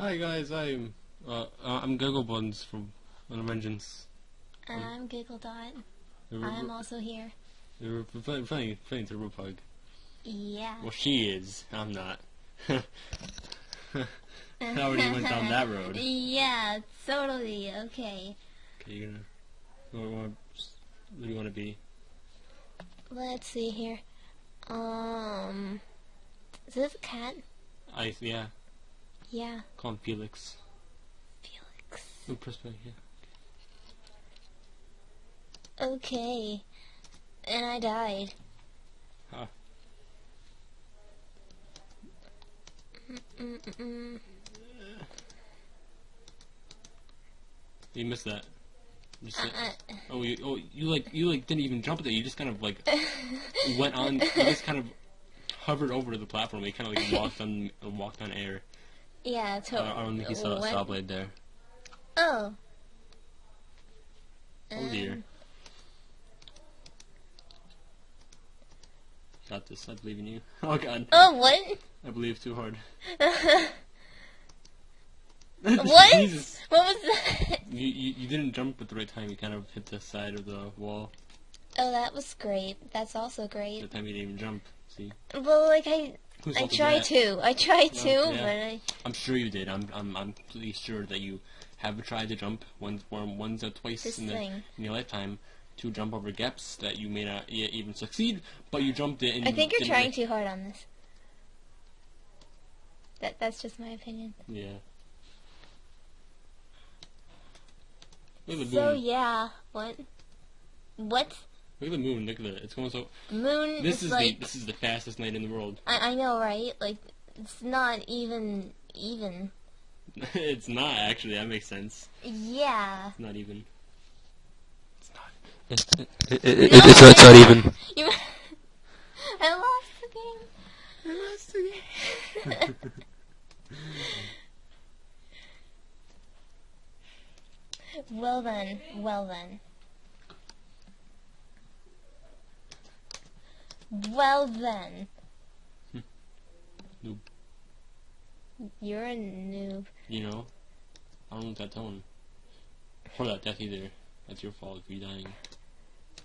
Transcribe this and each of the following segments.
Hi guys, I'm uh, uh, I'm Goggle Buns from Vengeance. And I'm Giggle Dot. I'm also here. we're playing, playing, playing to Pug. Yeah. Well, she is. I'm not. I already went down that road. Yeah, totally. Okay. Okay, you're gonna. What, what do you want to be? Let's see here. Um, is this a cat? I yeah. Yeah, Call him Felix. Felix. Oh, press play. Yeah. Okay. And I died. Huh. Mm-mm-mm. You missed that. You just, Uh, oh, you, oh, you like you like didn't even jump at there. You just kind of like went on. You just kind of hovered over the platform. You kind of like walked on walked on air. Yeah, I totally. don't, I don't think you saw saw blade there. Oh. Oh dear. Um, Got this. I believe in you. Oh god. Oh, what? I believe too hard. What? Jesus. what was that? You, you you didn't jump at the right time. You kind of hit the side of the wall. Oh, that was great. That's also great. the time you didn't even jump. See. Well, like I, I fault is tried that? to. I tried Oh, to, yeah. but I. I'm sure you did. I'm I'm I'm pretty sure that you have tried to jump once or once or twice This in, the, in your lifetime to jump over gaps that you may not yet even succeed, but you jumped it. And I think you're trying too hard on this. That that's just my opinion. Yeah. So yeah, what? What? Look at the moon. Look at it. It's going so. Moon This is is like the this is the fastest night in the world. I I know, right? Like it's not even even. it's not actually. That makes sense. Yeah. It's not even. It's not. it's- it, it- it's- it's not even. You. I lost the game. I lost the game. well then, well then. Well then. Noob. You're a noob. You know, I don't want that tone. Or that death either. That's your fault if you're dying.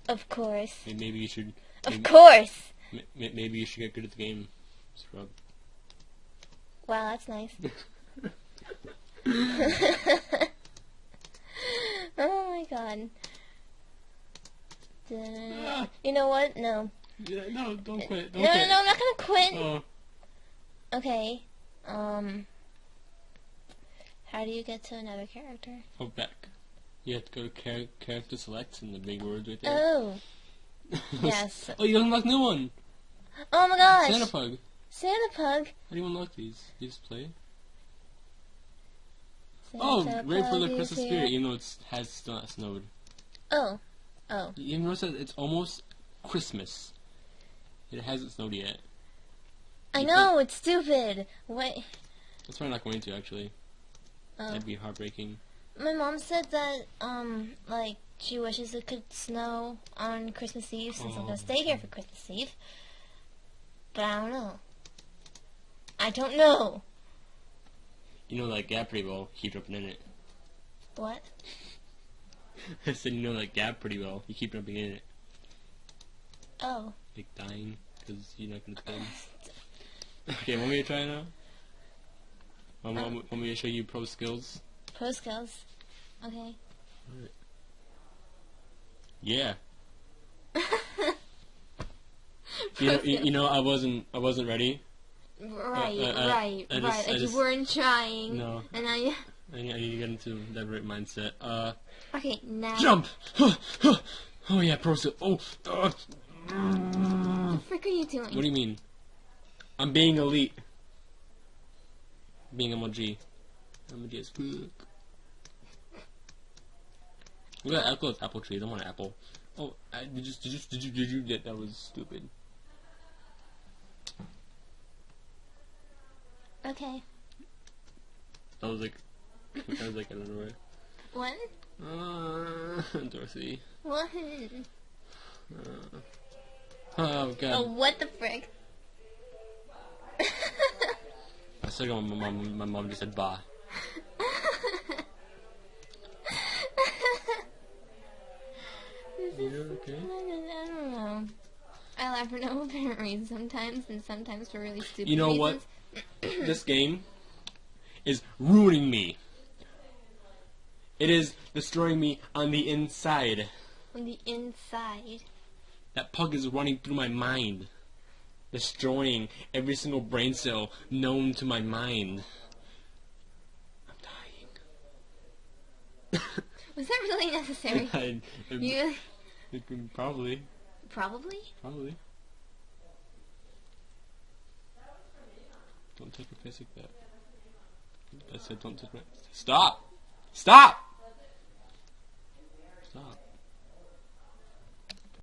Of course. May- Maybe you should. Of course. maybe you should get good at the game. Scrub. Wow, that's nice. oh my god. Ah. You know what? No. Yeah, no, don't quit. Don't No, no, quit. no, I'm not gonna quit. Oh, Okay. Um. How do you get to another character? oh, back. You have to go to char- character select and the big words right there. Oh. Yes. oh, you unlocked new one. Oh my gosh. Santa Pug. Santa Pug. How do you unlock these? You just play. Oh, Santa great for the Christmas here. spirit, even though it has still not snowed. Oh. Oh. You notice that it's almost Christmas. It hasn't snowed yet. I You know, it's stupid. What? That's I'm not going to actually. Oh. That'd be heartbreaking. My mom said that, um, like, she wishes it could snow on Christmas Eve since I'm Oh. gonna stay here for Christmas Eve. But I don't know. I don't know. You know that gap pretty well. Keep jumping in it. What? I said you know that gap pretty well. You keep jumping in it, Oh. Like dying because you're not gonna spin. okay, want me to try now? Want, want, want me to show you pro skills? Pro skills. Okay. Yeah. You know, you, you know, I wasn't, I wasn't ready. Right, Uh, uh, uh, right, I just- right. I Like just- you weren't trying. No, And I. I I need to get into that right mindset. Uh, Okay, now. jump! oh yeah, pro skill. Oh, uh, What the frick are you doing? what do you mean? I'm being elite. Being MLG. MLG is. Look at that, look at apple trees. I want an apple. Oh, I, did you, did you, did you, did you, yeah, that was stupid. Okay. That was like, that was like, I don't know What? where. Uh, Dorothy. What? Uh, oh god. Oh, what the frick? I still got my mom. My mom just said "bah." This is- You okay? I don't, know. I laugh for no apparent reason sometimes, and sometimes for really stupid You know what? this game is ruining me. It is destroying me on the inside. On the inside. That pug is running through my mind, destroying every single brain cell known to my mind. I'm dying. Was that really necessary? I, you probably, probably. probably. Don't take a piss like that. I said don't touch my. Stop! Stop! Stop.